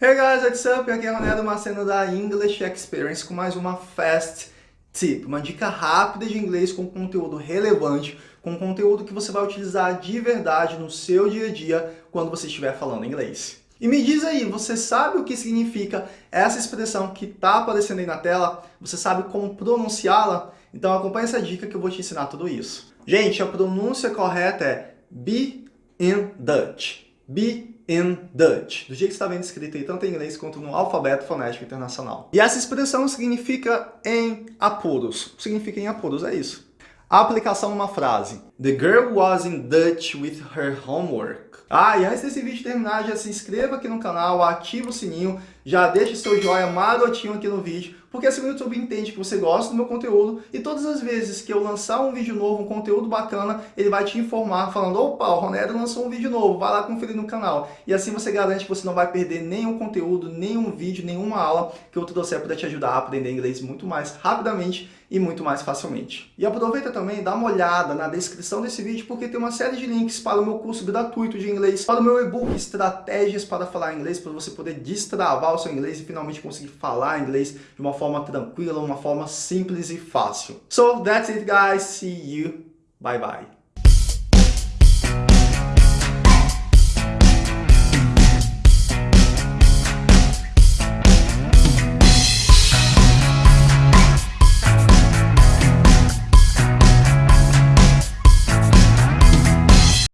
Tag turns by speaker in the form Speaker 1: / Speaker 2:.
Speaker 1: Hey guys, what's up? Aqui é Ronaldo Maceno da English Experience com mais uma Fast Tip, uma dica rápida de inglês com conteúdo relevante, com conteúdo que você vai utilizar de verdade no seu dia a dia quando você estiver falando inglês. E me diz aí, você sabe o que significa essa expressão que está aparecendo aí na tela? Você sabe como pronunciá-la? Então acompanhe essa dica que eu vou te ensinar tudo isso. Gente, a pronúncia correta é be in Dutch. Be in Dutch, do jeito que está vendo escrito aí, tanto em inglês quanto no alfabeto fonético internacional. E essa expressão significa em apuros. Significa em apuros, é isso. A aplicação numa frase. The girl was in Dutch with her homework. Ah, e antes desse vídeo terminar, já se inscreva aqui no canal, ativa o sininho, já deixa seu joinha marotinho aqui no vídeo, porque assim o YouTube entende que você gosta do meu conteúdo e todas as vezes que eu lançar um vídeo novo, um conteúdo bacana, ele vai te informar falando, opa, o Ronero lançou um vídeo novo, vai lá conferir no canal. E assim você garante que você não vai perder nenhum conteúdo, nenhum vídeo, nenhuma aula que eu trouxer para te ajudar a aprender inglês muito mais rapidamente e muito mais facilmente. E aproveita também, dá uma olhada na descrição desse vídeo, porque tem uma série de links para o meu curso gratuito de inglês, para o meu e-book Estratégias para Falar Inglês, para você poder destravar o seu inglês e finalmente conseguir falar inglês de uma forma tranquila, uma forma simples e fácil. So, that's it guys, see you, bye bye.